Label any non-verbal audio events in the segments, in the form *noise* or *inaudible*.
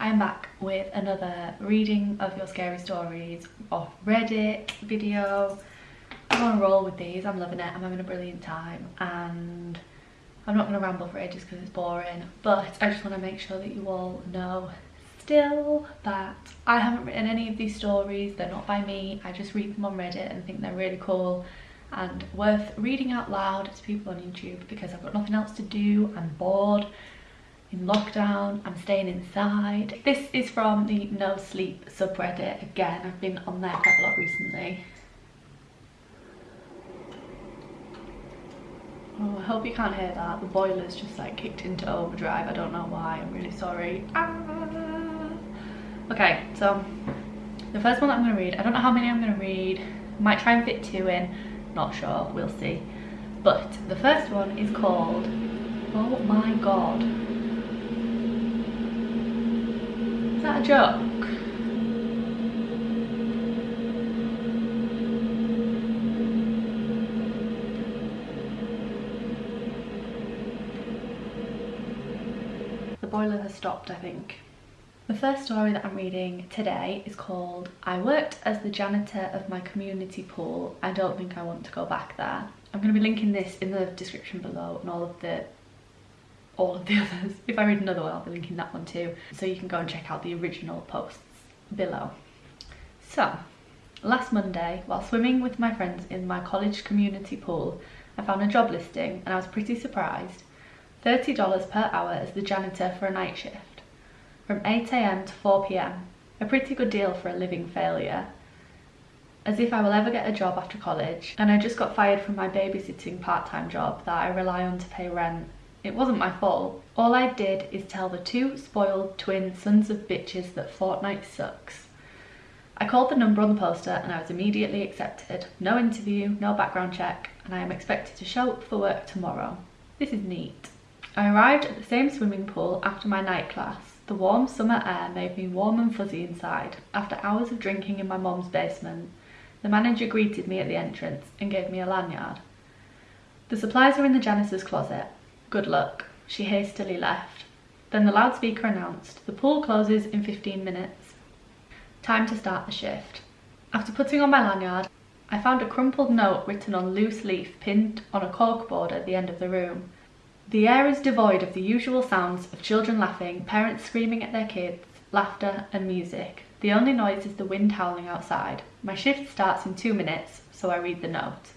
I'm back with another reading of your scary stories off Reddit video. I'm on a roll with these, I'm loving it, I'm having a brilliant time and I'm not going to ramble for ages because it's boring but I just want to make sure that you all know still that I haven't written any of these stories, they're not by me, I just read them on Reddit and think they're really cool and worth reading out loud to people on YouTube because I've got nothing else to do, I'm bored, in lockdown, I'm staying inside. This is from the No Sleep subreddit, again, I've been on there quite a lot recently. Oh, I hope you can't hear that, the boiler's just like kicked into overdrive, I don't know why, I'm really sorry. Ah. Okay, so the first one that I'm going to read, I don't know how many I'm going to read, might try and fit two in, not sure, we'll see. But the first one is called Oh My God. Is that a joke? The boiler has stopped, I think. The first story that I'm reading today is called I worked as the janitor of my community pool. I don't think I want to go back there. I'm going to be linking this in the description below and all of the all of the *laughs* others. If I read another one, I'll be linking that one too. So you can go and check out the original posts below. So, last Monday, while swimming with my friends in my college community pool, I found a job listing and I was pretty surprised. $30 per hour as the janitor for a night shift from 8am to 4pm, a pretty good deal for a living failure. As if I will ever get a job after college, and I just got fired from my babysitting part-time job that I rely on to pay rent. It wasn't my fault. All I did is tell the two spoiled twin sons of bitches that Fortnite sucks. I called the number on the poster and I was immediately accepted. No interview, no background check, and I am expected to show up for work tomorrow. This is neat. I arrived at the same swimming pool after my night class the warm summer air made me warm and fuzzy inside. After hours of drinking in my mom's basement, the manager greeted me at the entrance and gave me a lanyard. The supplies are in the janitor's closet. Good luck. She hastily left. Then the loudspeaker announced, the pool closes in 15 minutes. Time to start the shift. After putting on my lanyard, I found a crumpled note written on loose leaf pinned on a corkboard at the end of the room. The air is devoid of the usual sounds of children laughing, parents screaming at their kids, laughter and music. The only noise is the wind howling outside. My shift starts in two minutes, so I read the note.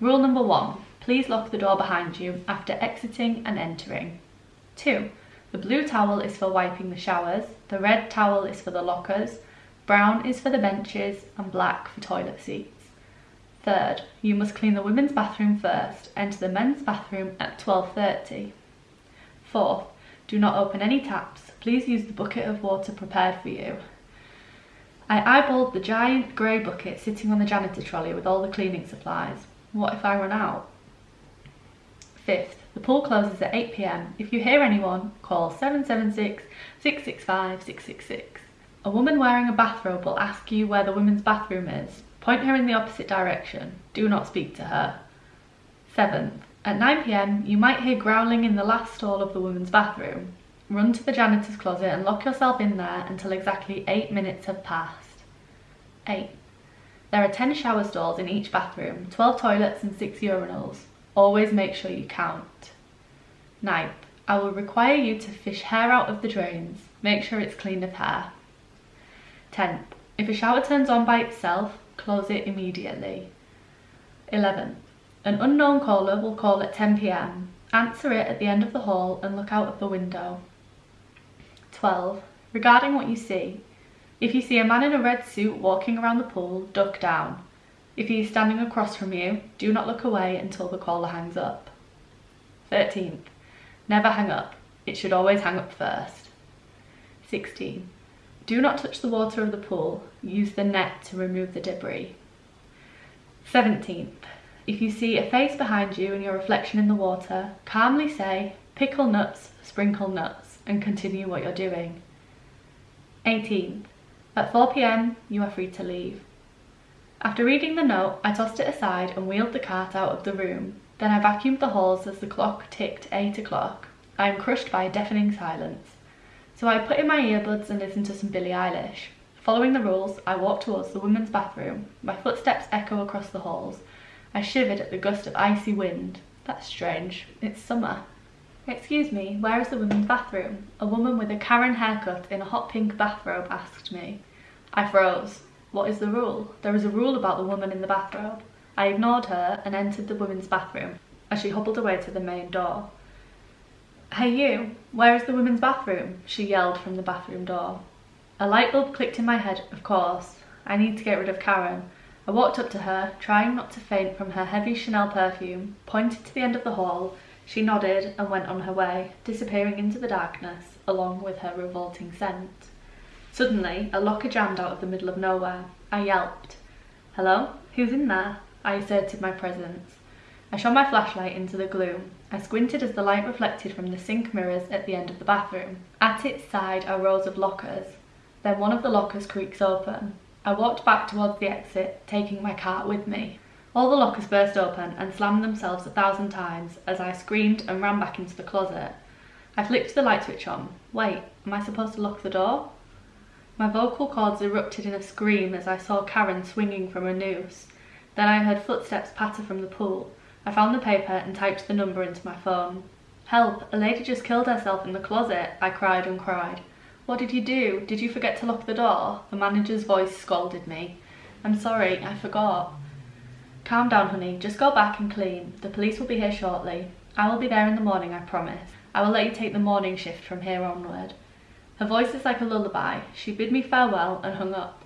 Rule number one, please lock the door behind you after exiting and entering. Two, the blue towel is for wiping the showers, the red towel is for the lockers, brown is for the benches and black for toilet seats. Third, you must clean the women's bathroom first, enter the men's bathroom at 12.30. Fourth, do not open any taps, please use the bucket of water prepared for you. I eyeballed the giant grey bucket sitting on the janitor trolley with all the cleaning supplies. What if I run out? Fifth, the pool closes at 8pm. If you hear anyone, call 776 665 666. A woman wearing a bathrobe will ask you where the women's bathroom is. Point her in the opposite direction. Do not speak to her. 7th. At 9pm, you might hear growling in the last stall of the women's bathroom. Run to the janitor's closet and lock yourself in there until exactly 8 minutes have passed. 8. There are 10 shower stalls in each bathroom, 12 toilets and 6 urinals. Always make sure you count. 9th. I will require you to fish hair out of the drains. Make sure it's clean of hair. 10th. If a shower turns on by itself, close it immediately. 11. An unknown caller will call at 10pm. Answer it at the end of the hall and look out of the window. 12. Regarding what you see, if you see a man in a red suit walking around the pool, duck down. If he is standing across from you, do not look away until the caller hangs up. 13th. Never hang up. It should always hang up first. 16. Do not touch the water of the pool. Use the net to remove the debris. 17th. If you see a face behind you and your reflection in the water, calmly say, pickle nuts, sprinkle nuts, and continue what you're doing. 18th. At 4pm, you are free to leave. After reading the note, I tossed it aside and wheeled the cart out of the room. Then I vacuumed the halls as the clock ticked 8 o'clock. I am crushed by a deafening silence. So I put in my earbuds and listened to some Billie Eilish. Following the rules, I walked towards the women's bathroom. My footsteps echo across the halls. I shivered at the gust of icy wind. That's strange. It's summer. Excuse me, where is the women's bathroom? A woman with a Karen haircut in a hot pink bathrobe asked me. I froze. What is the rule? There is a rule about the woman in the bathrobe. I ignored her and entered the women's bathroom as she hobbled away to the main door. Hey you, where is the women's bathroom? She yelled from the bathroom door. A light bulb clicked in my head, of course. I need to get rid of Karen. I walked up to her, trying not to faint from her heavy Chanel perfume, pointed to the end of the hall. She nodded and went on her way, disappearing into the darkness, along with her revolting scent. Suddenly, a locker jammed out of the middle of nowhere. I yelped. Hello? Who's in there? I asserted my presence. I shone my flashlight into the gloom. I squinted as the light reflected from the sink mirrors at the end of the bathroom. At its side are rows of lockers. Then one of the lockers creaks open. I walked back towards the exit, taking my cart with me. All the lockers burst open and slammed themselves a thousand times as I screamed and ran back into the closet. I flicked the light switch on. Wait, am I supposed to lock the door? My vocal cords erupted in a scream as I saw Karen swinging from a noose. Then I heard footsteps patter from the pool. I found the paper and typed the number into my phone. Help, a lady just killed herself in the closet, I cried and cried. What did you do? Did you forget to lock the door? The manager's voice scolded me. I'm sorry, I forgot. Calm down, honey. Just go back and clean. The police will be here shortly. I will be there in the morning, I promise. I will let you take the morning shift from here onward. Her voice is like a lullaby. She bid me farewell and hung up.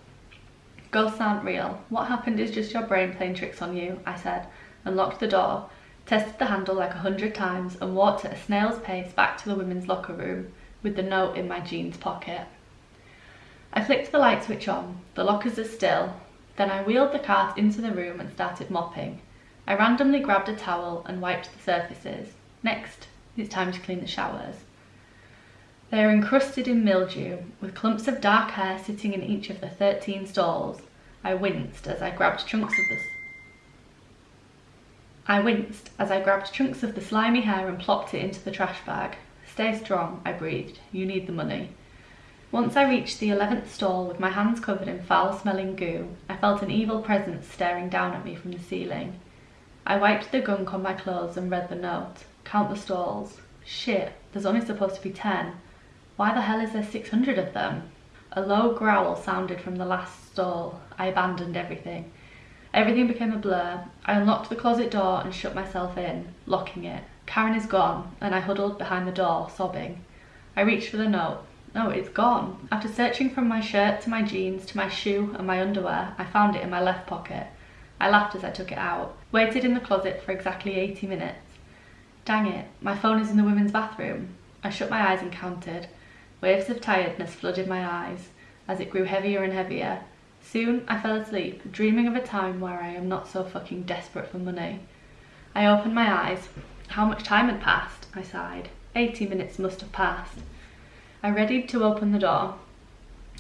Ghosts aren't real. What happened is just your brain playing tricks on you, I said unlocked the door, tested the handle like a hundred times and walked at a snail's pace back to the women's locker room with the note in my jeans pocket. I flicked the light switch on, the lockers are still, then I wheeled the cart into the room and started mopping. I randomly grabbed a towel and wiped the surfaces. Next, it's time to clean the showers. They are encrusted in mildew, with clumps of dark hair sitting in each of the 13 stalls. I winced as I grabbed chunks of the I winced as I grabbed chunks of the slimy hair and plopped it into the trash bag. Stay strong, I breathed. You need the money. Once I reached the eleventh stall with my hands covered in foul-smelling goo, I felt an evil presence staring down at me from the ceiling. I wiped the gunk on my clothes and read the note. Count the stalls. Shit, there's only supposed to be ten. Why the hell is there 600 of them? A low growl sounded from the last stall. I abandoned everything. Everything became a blur. I unlocked the closet door and shut myself in, locking it. Karen is gone, and I huddled behind the door, sobbing. I reached for the note. No, it's gone. After searching from my shirt to my jeans to my shoe and my underwear, I found it in my left pocket. I laughed as I took it out, waited in the closet for exactly 80 minutes. Dang it, my phone is in the women's bathroom. I shut my eyes and counted. Waves of tiredness flooded my eyes as it grew heavier and heavier. Soon I fell asleep, dreaming of a time where I am not so fucking desperate for money. I opened my eyes. How much time had passed? I sighed. Eighty minutes must have passed. I readied to open the door.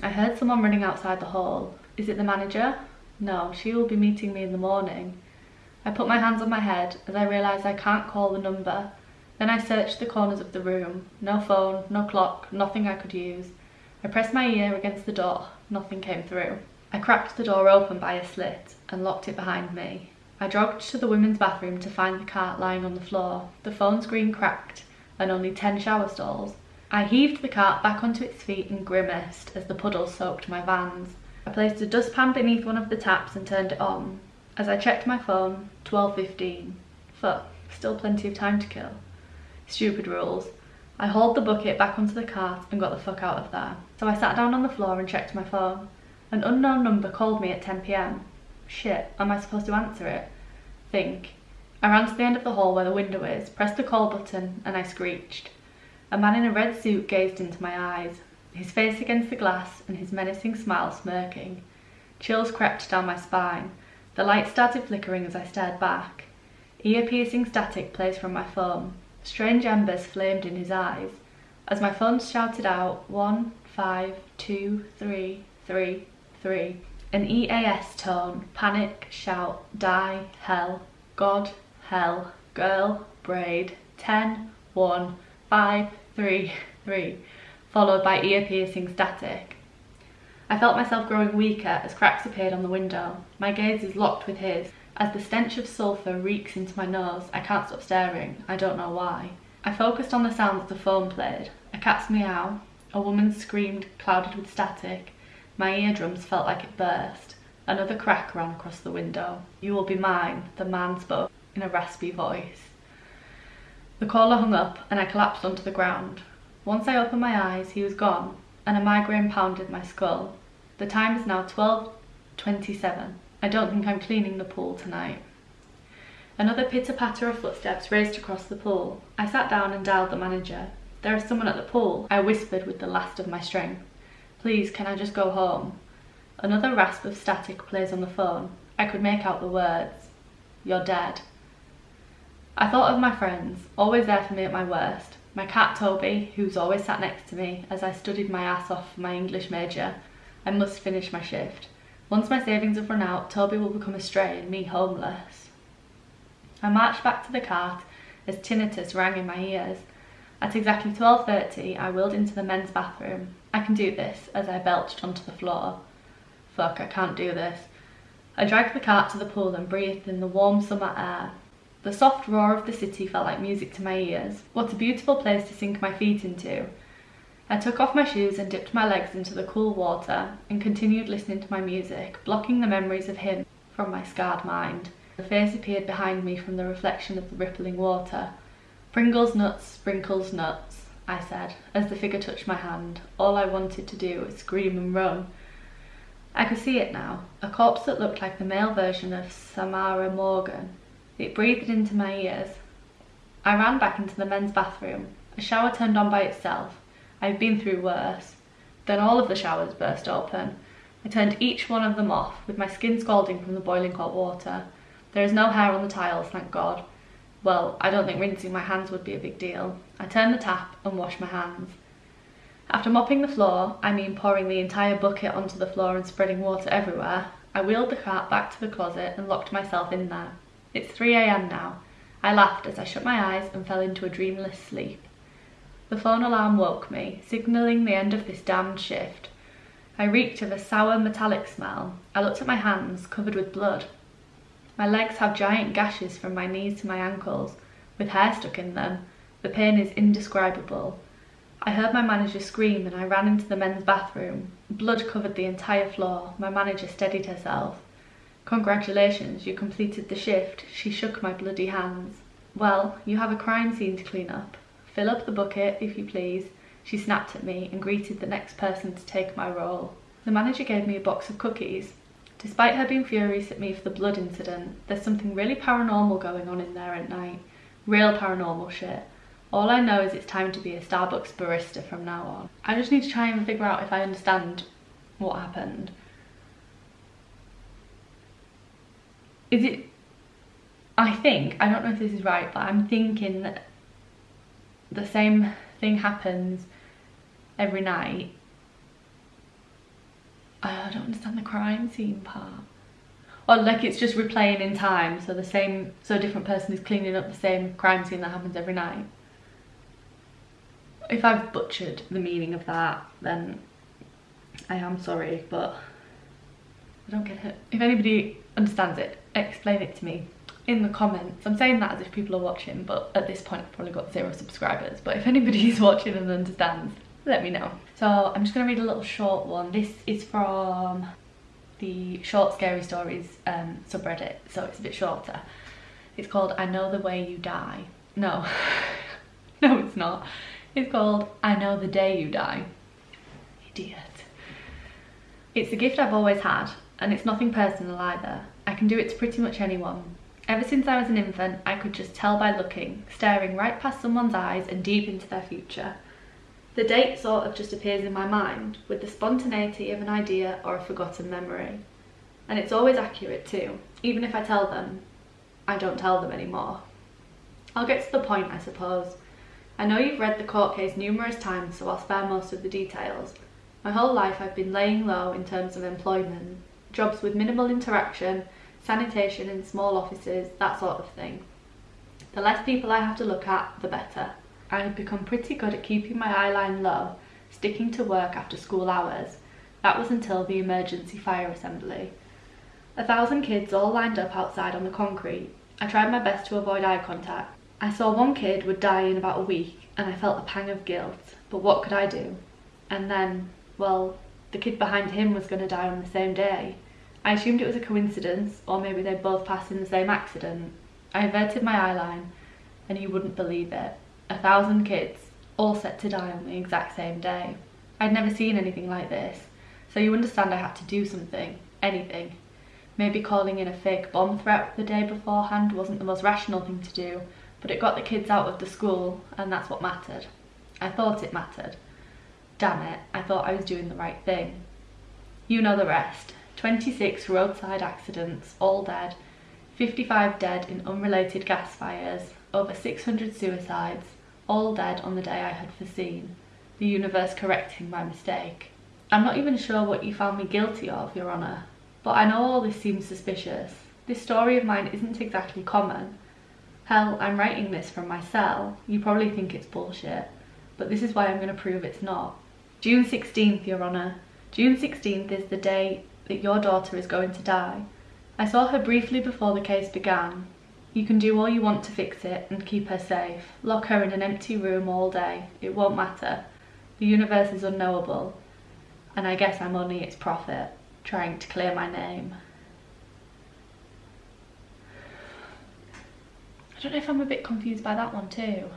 I heard someone running outside the hall. Is it the manager? No, she will be meeting me in the morning. I put my hands on my head as I realised I can't call the number. Then I searched the corners of the room. No phone, no clock, nothing I could use. I pressed my ear against the door. Nothing came through. I cracked the door open by a slit and locked it behind me. I jogged to the women's bathroom to find the cart lying on the floor, the phone screen cracked and only ten shower stalls. I heaved the cart back onto its feet and grimaced as the puddle soaked my vans. I placed a dustpan beneath one of the taps and turned it on. As I checked my phone, 12.15. Fuck, still plenty of time to kill. Stupid rules. I hauled the bucket back onto the cart and got the fuck out of there. So I sat down on the floor and checked my phone. An unknown number called me at 10pm. Shit, am I supposed to answer it? Think. I ran to the end of the hall where the window is, pressed the call button, and I screeched. A man in a red suit gazed into my eyes, his face against the glass and his menacing smile smirking. Chills crept down my spine. The light started flickering as I stared back. Ear-piercing static plays from my phone. Strange embers flamed in his eyes. As my phone shouted out, one, five, two, three, three, three. An EAS tone, panic, shout, die, hell, God, hell, girl, braid, ten, one, five, three, three. followed by ear-piercing static. I felt myself growing weaker as cracks appeared on the window. My gaze is locked with his. As the stench of sulphur reeks into my nose, I can't stop staring. I don't know why. I focused on the sounds the phone played. A cat's meow, a woman screamed clouded with static. My eardrums felt like it burst. Another crack ran across the window. You will be mine, the man spoke in a raspy voice. The caller hung up and I collapsed onto the ground. Once I opened my eyes, he was gone, and a migraine pounded my skull. The time is now 12.27. I don't think I'm cleaning the pool tonight. Another pitter-patter of footsteps raced across the pool. I sat down and dialed the manager. There is someone at the pool, I whispered with the last of my strength. Please, can I just go home? Another rasp of static plays on the phone. I could make out the words. You're dead. I thought of my friends, always there for me at my worst. My cat Toby, who's always sat next to me as I studied my ass off for my English major. I must finish my shift. Once my savings have run out, Toby will become a stray and me homeless. I marched back to the cart as tinnitus rang in my ears. At exactly 12.30, I wheeled into the men's bathroom. I can do this, as I belched onto the floor. Fuck, I can't do this. I dragged the cart to the pool and breathed in the warm summer air. The soft roar of the city felt like music to my ears. What a beautiful place to sink my feet into. I took off my shoes and dipped my legs into the cool water and continued listening to my music, blocking the memories of him from my scarred mind. The face appeared behind me from the reflection of the rippling water. Pringles nuts, sprinkles nuts, I said, as the figure touched my hand. All I wanted to do was scream and run. I could see it now, a corpse that looked like the male version of Samara Morgan. It breathed into my ears. I ran back into the men's bathroom. A shower turned on by itself. I've been through worse. Then all of the showers burst open. I turned each one of them off, with my skin scalding from the boiling hot water. There is no hair on the tiles, thank God. Well, I don't think rinsing my hands would be a big deal. I turned the tap and washed my hands. After mopping the floor, I mean pouring the entire bucket onto the floor and spreading water everywhere, I wheeled the cart back to the closet and locked myself in there. It's 3am now. I laughed as I shut my eyes and fell into a dreamless sleep. The phone alarm woke me, signalling the end of this damned shift. I reeked of a sour metallic smell. I looked at my hands, covered with blood. My legs have giant gashes from my knees to my ankles, with hair stuck in them. The pain is indescribable. I heard my manager scream and I ran into the men's bathroom. Blood covered the entire floor. My manager steadied herself. Congratulations, you completed the shift. She shook my bloody hands. Well, you have a crime scene to clean up. Fill up the bucket, if you please. She snapped at me and greeted the next person to take my role. The manager gave me a box of cookies. Despite her being furious at me for the blood incident, there's something really paranormal going on in there at night. Real paranormal shit. All I know is it's time to be a Starbucks barista from now on. I just need to try and figure out if I understand what happened. is it I think I don't know if this is right but I'm thinking that the same thing happens every night. I don't understand the crime scene part. Or like it's just replaying in time so the same so a different person is cleaning up the same crime scene that happens every night. If I've butchered the meaning of that then I am sorry but I don't get it. If anybody understands it explain it to me in the comments. I'm saying that as if people are watching, but at this point I've probably got zero subscribers. But if anybody is *laughs* watching and understands, let me know. So I'm just gonna read a little short one. This is from the short scary stories um, subreddit, so it's a bit shorter. It's called I Know the Way You Die. No, *laughs* no it's not. It's called I Know the Day You Die. Idiot. It's a gift I've always had, and it's nothing personal either. I can do it to pretty much anyone. Ever since I was an infant, I could just tell by looking, staring right past someone's eyes and deep into their future. The date sort of just appears in my mind, with the spontaneity of an idea or a forgotten memory. And it's always accurate too, even if I tell them, I don't tell them anymore. I'll get to the point, I suppose. I know you've read the court case numerous times, so I'll spare most of the details. My whole life I've been laying low in terms of employment, jobs with minimal interaction, sanitation in small offices, that sort of thing. The less people I have to look at, the better. I have become pretty good at keeping my eyeline low, sticking to work after school hours. That was until the emergency fire assembly. A thousand kids all lined up outside on the concrete. I tried my best to avoid eye contact. I saw one kid would die in about a week and I felt a pang of guilt, but what could I do? And then, well, the kid behind him was going to die on the same day. I assumed it was a coincidence, or maybe they both passed in the same accident. I averted my eyeline, and you wouldn't believe it. A thousand kids, all set to die on the exact same day. I'd never seen anything like this, so you understand I had to do something, anything. Maybe calling in a fake bomb threat the day beforehand wasn't the most rational thing to do, but it got the kids out of the school, and that's what mattered. I thought it mattered. Damn it, I thought I was doing the right thing. You know the rest. 26 roadside accidents, all dead, 55 dead in unrelated gas fires, over 600 suicides, all dead on the day I had foreseen, the universe correcting my mistake. I'm not even sure what you found me guilty of, Your Honour, but I know all this seems suspicious. This story of mine isn't exactly common. Hell, I'm writing this from my cell. You probably think it's bullshit, but this is why I'm going to prove it's not. June 16th, Your Honour. June 16th is the day that your daughter is going to die. I saw her briefly before the case began. You can do all you want to fix it and keep her safe. Lock her in an empty room all day. It won't matter. The universe is unknowable, and I guess I'm only its prophet trying to clear my name. I don't know if I'm a bit confused by that one too.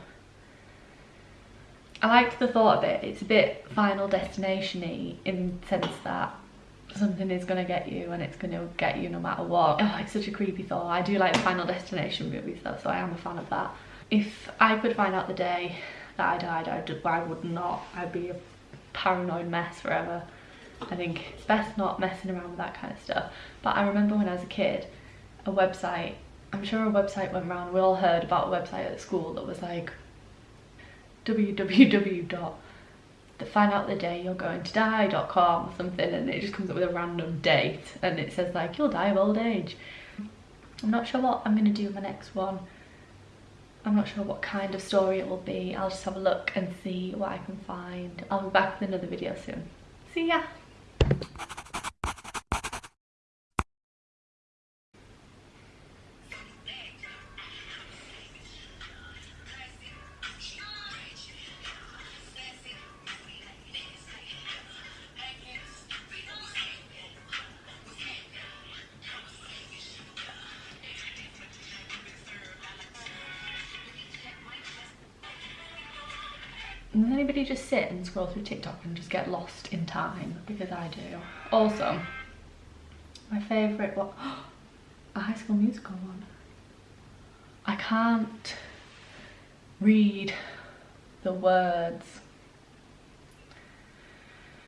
I liked the thought of it. It's a bit Final Destination-y in the sense that something is going to get you and it's going to get you no matter what. Oh, it's such a creepy thought. I do like Final Destination movies though, so I am a fan of that. If I could find out the day that I died, I'd, I would not. I'd be a paranoid mess forever. I think it's best not messing around with that kind of stuff. But I remember when I was a kid, a website, I'm sure a website went around, we all heard about a website at school that was like www. Find out the day you're going to die.com or something and it just comes up with a random date and it says like you'll die of old age. I'm not sure what I'm to do in my next one. I'm not sure what kind of story it will be. I'll just have a look and see what I can find. I'll be back with another video soon. See ya! Does anybody just sit and scroll through TikTok and just get lost in time? Because I do. Also, my favourite, what? *gasps* a High School Musical one. I can't read the words